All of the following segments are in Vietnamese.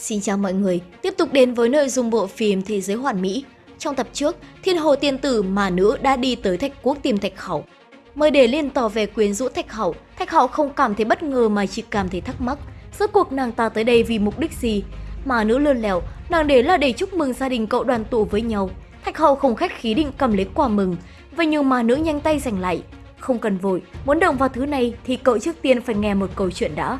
Xin chào mọi người, tiếp tục đến với nội dung bộ phim Thế giới hoàn mỹ. Trong tập trước, thiên hồ tiên tử mà nữ đã đi tới Thạch Quốc tìm Thạch Hậu. Mời để liên tỏ về quyến rũ Thạch Hậu, Thạch Hậu không cảm thấy bất ngờ mà chỉ cảm thấy thắc mắc. Rốt cuộc nàng ta tới đây vì mục đích gì? Mà nữ lươn lẻo, nàng đến là để chúc mừng gia đình cậu đoàn tụ với nhau. Thạch Hậu không khách khí định cầm lấy quà mừng, vậy nhưng mà nữ nhanh tay giành lại. Không cần vội, muốn động vào thứ này thì cậu trước tiên phải nghe một câu chuyện đã.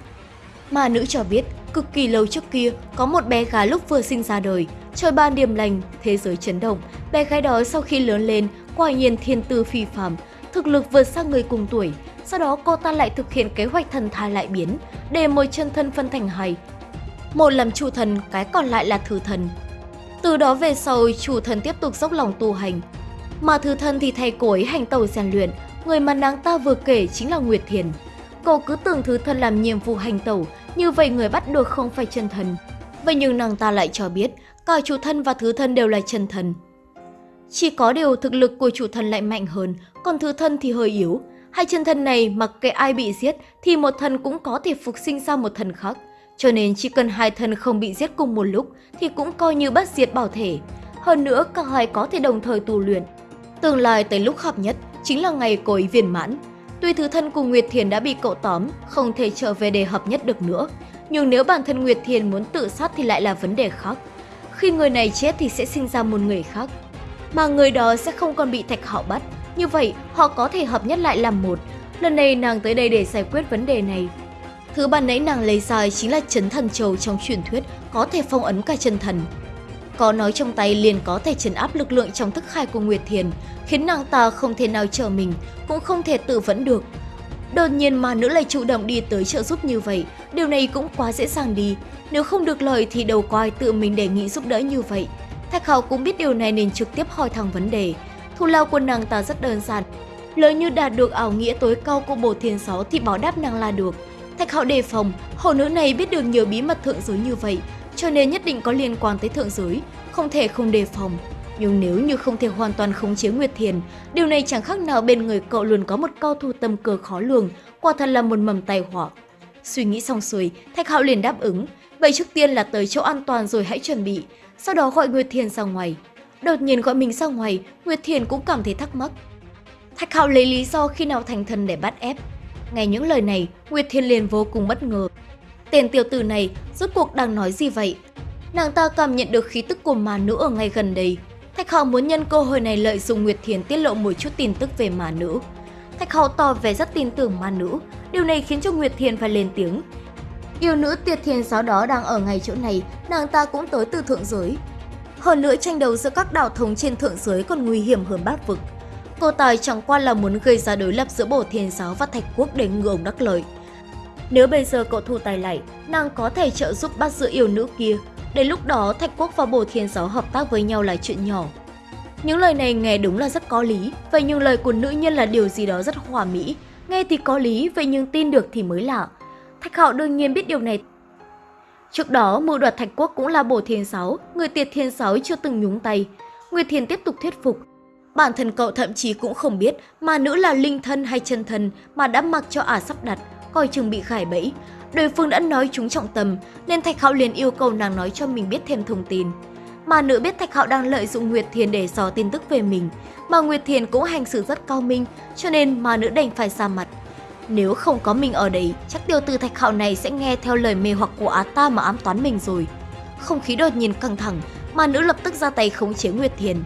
Mà nữ cho biết, cực kỳ lâu trước kia, có một bé gái lúc vừa sinh ra đời, trời ban điềm lành, thế giới chấn động. Bé gái đó sau khi lớn lên, quả nhiên thiên tư phi phàm, thực lực vượt xa người cùng tuổi. Sau đó cô ta lại thực hiện kế hoạch thần thai lại biến, để một chân thân phân thành hai. Một làm chủ thần, cái còn lại là thứ thần. Từ đó về sau, chủ thần tiếp tục dốc lòng tu hành. Mà thứ thần thì thay cô ấy hành tẩu rèn luyện, người mà nàng ta vừa kể chính là Nguyệt Thiền. Cô cứ tưởng thứ thần làm nhiệm vụ hành tẩu, như vậy người bắt được không phải chân thần. Vậy nhưng nàng ta lại cho biết, cả chủ thân và thứ thân đều là chân thần. Chỉ có điều thực lực của chủ thần lại mạnh hơn, còn thứ thân thì hơi yếu. Hai chân thân này mặc kệ ai bị giết thì một thần cũng có thể phục sinh ra một thần khác. Cho nên chỉ cần hai thần không bị giết cùng một lúc thì cũng coi như bất diệt bảo thể. Hơn nữa cả hai có thể đồng thời tu luyện. Tương lai tới lúc hợp nhất chính là ngày cô ấy viên mãn. Tuy thứ thân của Nguyệt Thiền đã bị cậu tóm, không thể trở về để hợp nhất được nữa, nhưng nếu bản thân Nguyệt Thiền muốn tự sát thì lại là vấn đề khác. Khi người này chết thì sẽ sinh ra một người khác, mà người đó sẽ không còn bị thạch họ bắt. Như vậy, họ có thể hợp nhất lại làm một. Lần này nàng tới đây để giải quyết vấn đề này. Thứ ban nãy nàng lấy ra chính là chấn thần châu trong truyền thuyết, có thể phong ấn cả chân thần. Có nói trong tay liền có thể chấn áp lực lượng trong thức khai của Nguyệt Thiền, khiến nàng ta không thể nào chờ mình, cũng không thể tự vẫn được. Đột nhiên mà nữ lại chủ động đi tới trợ giúp như vậy, điều này cũng quá dễ dàng đi. Nếu không được lời thì đầu coi tự mình đề nghị giúp đỡ như vậy. Thạch Hạo cũng biết điều này nên trực tiếp hỏi thẳng vấn đề. Thù lao của nàng ta rất đơn giản. Lỡ như đạt được ảo nghĩa tối cao của bồ thiên sáu thì bảo đáp nàng là được. Thạch Hạo đề phòng, hổ nữ này biết được nhiều bí mật thượng giới như vậy, cho nên nhất định có liên quan tới thượng giới, không thể không đề phòng. Nhưng nếu như không thể hoàn toàn khống chế Nguyệt Thiền, điều này chẳng khác nào bên người cậu luôn có một cao thủ tâm cơ khó lường, quả thật là một mầm tai họa. Suy nghĩ xong xuôi, Thạch Hạo liền đáp ứng, vậy trước tiên là tới chỗ an toàn rồi hãy chuẩn bị, sau đó gọi Nguyệt Thiền ra ngoài. Đột nhiên gọi mình ra ngoài, Nguyệt Thiền cũng cảm thấy thắc mắc. Thạch Hạo lấy lý do khi nào thành thần để bắt ép. Nghe những lời này, Nguyệt Thiền liền vô cùng bất ngờ. Tên tiểu tử này rốt cuộc đang nói gì vậy? Nàng ta cảm nhận được khí tức của mà nữ ở ngay gần đây. Thạch Hạo muốn nhân cơ hội này lợi dụng Nguyệt Thiền tiết lộ một chút tin tức về mà nữ. Thạch Hạo tỏ vẻ rất tin tưởng ma nữ, điều này khiến cho Nguyệt Thiền phải lên tiếng. Yêu nữ Tiệt Thiền giáo đó đang ở ngay chỗ này, nàng ta cũng tới từ thượng giới. Hơn nữa tranh đấu giữa các đạo thống trên thượng giới còn nguy hiểm hơn bát vực. Cô Tài chẳng qua là muốn gây ra đối lập giữa Bổ Thiên Giáo và Thạch Quốc để ngừa ông đắc lợi. Nếu bây giờ cậu thu tay lại, nàng có thể trợ giúp bắt giữ yêu nữ kia. Đến lúc đó, Thạch Quốc và Bổ Thiên Giáo hợp tác với nhau là chuyện nhỏ. Những lời này nghe đúng là rất có lý, vậy nhưng lời của nữ nhân là điều gì đó rất hòa mỹ. Nghe thì có lý, vậy nhưng tin được thì mới lạ. Thạch Hạo đương nhiên biết điều này. Trước đó, mưu đoạt Thạch Quốc cũng là Bổ Thiên Sáu, người Tiệt Thiên Sáu chưa từng nhúng tay. Nguyệt Thiền tiếp tục thuyết phục. Bản thân cậu thậm chí cũng không biết mà nữ là linh thân hay chân thân mà đã mặc cho ả sắp đặt, coi chừng bị khải bẫy. Đối phương đã nói chúng trọng tâm, nên Thạch Hạo liền yêu cầu nàng nói cho mình biết thêm thông tin. Mà nữ biết Thạch Hạo đang lợi dụng Nguyệt Thiền để dò tin tức về mình, mà Nguyệt Thiền cũng hành xử rất cao minh, cho nên mà nữ đành phải ra mặt. Nếu không có mình ở đấy, chắc tiêu từ Thạch Hạo này sẽ nghe theo lời mê hoặc của Á ta mà ám toán mình rồi. Không khí đột nhiên căng thẳng, mà nữ lập tức ra tay khống chế Nguyệt Thiền.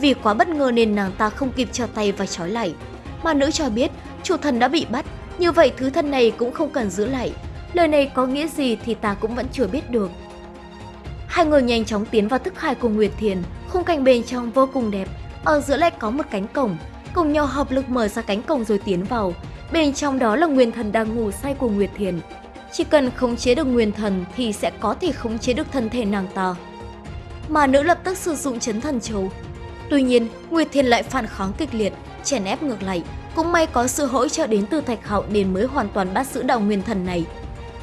Vì quá bất ngờ nên nàng ta không kịp trở tay và trói lại. Mà nữ cho biết chủ thần đã bị bắt, như vậy thứ thân này cũng không cần giữ lại. Lời này có nghĩa gì thì ta cũng vẫn chưa biết được. Hai người nhanh chóng tiến vào thức hải của Nguyệt Thiền, khung cảnh bên trong vô cùng đẹp. Ở giữa lại có một cánh cổng, cùng nhau hợp lực mở ra cánh cổng rồi tiến vào. Bên trong đó là nguyên thần đang ngủ say của Nguyệt Thiền. Chỉ cần khống chế được nguyên thần thì sẽ có thể khống chế được thân thể nàng ta. Mà nữ lập tức sử dụng chấn thần châu. Tuy nhiên, Nguyệt Thiền lại phản kháng kịch liệt, chèn ép ngược lại. Cũng may có sự hỗ trợ đến từ Thạch Hạo nên mới hoàn toàn bắt giữ đạo nguyên thần này.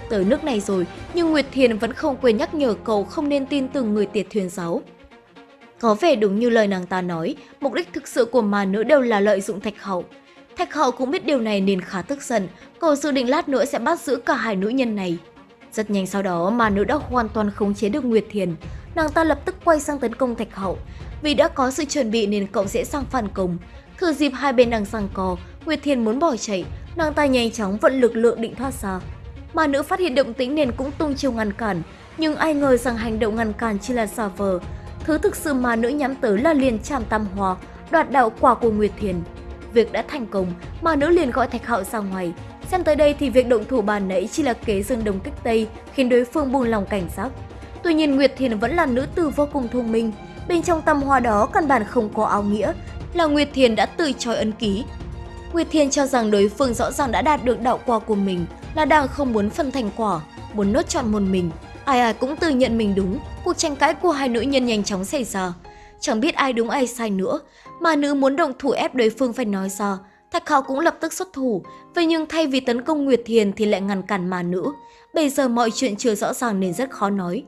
Tới nước này rồi, nhưng Nguyệt Thiền vẫn không quên nhắc nhở cậu không nên tin tưởng người tiệt thuyền giáo. Có vẻ đúng như lời nàng ta nói, mục đích thực sự của mà nữ đều là lợi dụng Thạch Hậu. Thạch Hậu cũng biết điều này nên khá tức giận, cậu dự định lát nữa sẽ bắt giữ cả hai nữ nhân này. Rất nhanh sau đó mà nữ đã hoàn toàn khống chế được Nguyệt Thiền, nàng ta lập tức quay sang tấn công Thạch Hậu. Vì đã có sự chuẩn bị nên cậu dễ sang phản công. Thừa dịp hai bên đang giằng co, Nguyệt Thiền muốn bỏ chạy, nàng ta nhanh chóng vận lực lượng định thoát ra. Mà nữ phát hiện động tĩnh nên cũng tung chiêu ngăn cản, nhưng ai ngờ rằng hành động ngăn cản chỉ là giả vờ. Thứ thực sự mà nữ nhắm tới là liền chạm tam hòa, đoạt đạo quả của Nguyệt Thiền. Việc đã thành công, mà nữ liền gọi Thạch Hạo ra ngoài. Xem tới đây thì việc động thủ bàn nãy chỉ là kế dương đồng kích tây, khiến đối phương buông lòng cảnh giác. Tuy nhiên Nguyệt Thiền vẫn là nữ tử vô cùng thông minh, bên trong tâm hoa đó căn bản không có áo nghĩa, là Nguyệt Thiền đã từ chối ấn ký. Nguyệt Thiền cho rằng đối phương rõ ràng đã đạt được đạo quả của mình, là đang không muốn phân thành quả, muốn nốt chọn một mình. Ai ai cũng tự nhận mình đúng, cuộc tranh cãi của hai nữ nhân nhanh chóng xảy ra. Chẳng biết ai đúng ai sai nữa, mà nữ muốn động thủ ép đối phương phải nói ra. Thạch Hạo cũng lập tức xuất thủ, vậy nhưng thay vì tấn công Nguyệt Thiền thì lại ngăn cản mà nữ. Bây giờ mọi chuyện chưa rõ ràng nên rất khó nói.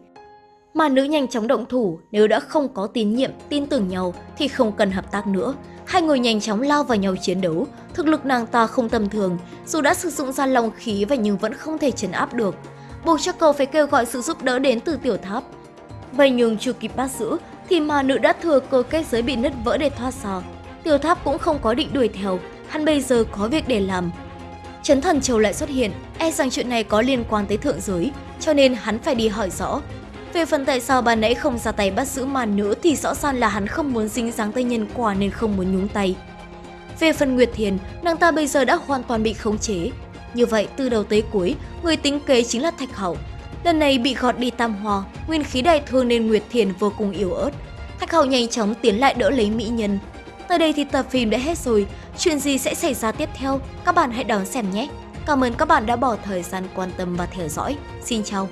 Mà nữ nhanh chóng động thủ, nếu đã không có tín nhiệm, tin tưởng nhau thì không cần hợp tác nữa. Hai người nhanh chóng lao vào nhau chiến đấu, thực lực nàng ta không tầm thường, dù đã sử dụng ra lòng khí và nhưng vẫn không thể chấn áp được. Buộc cho cậu phải kêu gọi sự giúp đỡ đến từ tiểu tháp. Vậy nhưng chưa kịp bắt giữ thì mà nữ đã thừa cơ kết giới bị nứt vỡ để thoát ra. Tiểu tháp cũng không có định đuổi theo, hắn bây giờ có việc để làm. Chấn thần châu lại xuất hiện, e rằng chuyện này có liên quan tới thượng giới, cho nên hắn phải đi hỏi rõ. Về phần tại sao bà nãy không ra tay bắt giữ màn nữ thì rõ ràng là hắn không muốn dính dáng tới nhân quả nên không muốn nhúng tay. Về phần Nguyệt Thiền, nàng ta bây giờ đã hoàn toàn bị khống chế. Như vậy, từ đầu tới cuối, người tính kế chính là Thạch Hậu. Lần này bị gọt đi tam hoa, nguyên khí đại thương nên Nguyệt Thiền vô cùng yếu ớt. Thạch Hậu nhanh chóng tiến lại đỡ lấy mỹ nhân. Tới đây thì tập phim đã hết rồi, chuyện gì sẽ xảy ra tiếp theo? Các bạn hãy đón xem nhé! Cảm ơn các bạn đã bỏ thời gian quan tâm và theo dõi. Xin chào!